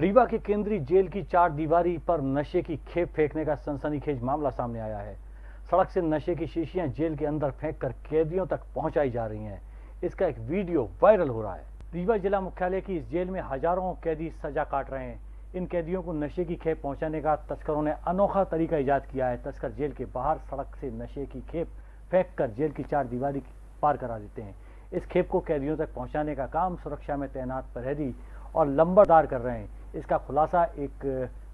रीवा के केंद्रीय जेल की चार दीवारी पर नशे की खेप फेंकने का सनसनीखेज मामला सामने आया है। सड़क से नशे की शीशियाँ जेल के अंदर फेंककर कैदियों तक पहुंचाई जा रही हैं। इसका एक वीडियो वायरल हो रहा है। रीवा जिला मुख्यालय की इस जेल में हज़ारों कैदी सजा काट रहे हैं। इन कैदियों को नशे की खेप पहुँचाने का तस्करों ने अनोखा तरीका ईजाद किया है। तस्कर जेल के बाहर सड़क से नशे की खेप फेंक कर जेल की चार दीवारी पार करा देते हैं। इस खेप को कैदियों तक पहुँचाने का काम सुरक्षा में तैनात प्रहरी और लंबरदार कर रहे हैं। इसका खुलासा एक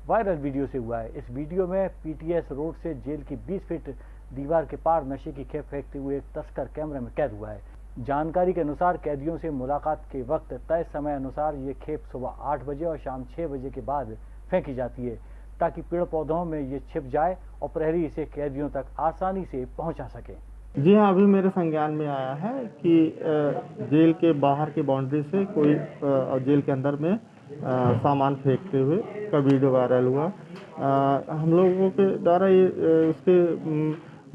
वायरल वीडियो से हुआ है। इस वीडियो में पीटीएस रोड से जेल की 20 फीट दीवार के पार नशे की खेप फेंकते हुए एक तस्कर कैमरे में कैद हुआ है। जानकारी के अनुसार कैदियों से मुलाकात के वक्त तय समय अनुसार ये खेप सुबह आठ बजे और शाम छह बजे के बाद फेंकी जाती है, ताकि पेड़ पौधों में ये छिप जाए और प्रहरी इसे कैदियों तक आसानी से पहुँचा सके। जी हाँ अभी मेरे संज्ञान में आया है कि जेल के बाहर की बाउंड्री से कोई जेल के अंदर में सामान फेंकते हुए का वीडियो वायरल हुआ। आ, हम लोगों के द्वारा ये उसके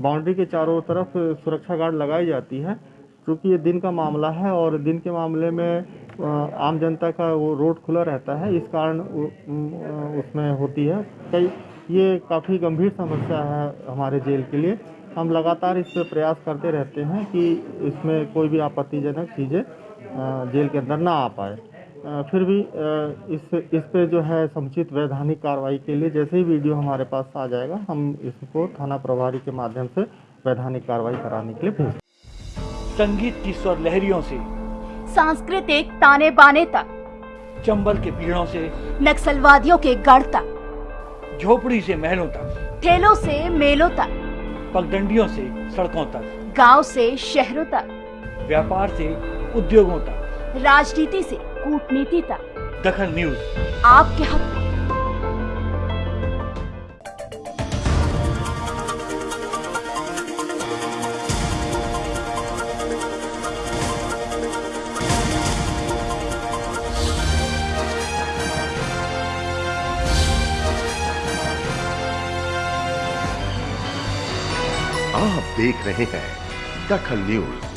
बाउंड्री के चारों तरफ़ सुरक्षा गार्ड लगाई जाती है क्योंकि ये दिन का मामला है और दिन के मामले में आम जनता का वो रोड खुला रहता है इस कारण उसमें होती है। कई ये काफ़ी गंभीर समस्या है हमारे जेल के लिए। हम लगातार इस पर प्रयास करते रहते हैं कि इसमें कोई भी आपत्तिजनक चीज़ें जेल के अंदर ना आ पाए। फिर भी इस इस पे जो है समुचित वैधानिक कार्रवाई के लिए जैसे ही वीडियो हमारे पास आ जाएगा हम इसको थाना प्रभारी के माध्यम से वैधानिक कार्रवाई कराने के लिए भेज संगीत की स्वर लहरियों से सांस्कृतिक ताने बाने तक चंबल के पीड़ों से नक्सलवादियों के गढ़ तक झोपड़ी से महलों तक ठेलों से मेलों तक पगडंडियों से सड़कों तक गाँव से शहरों तक व्यापार से उद्योगों तक। राजनीति से कूटनीति तक। दखन न्यूज़। आपके हक। आप देख रहे हैं दखल न्यूज़।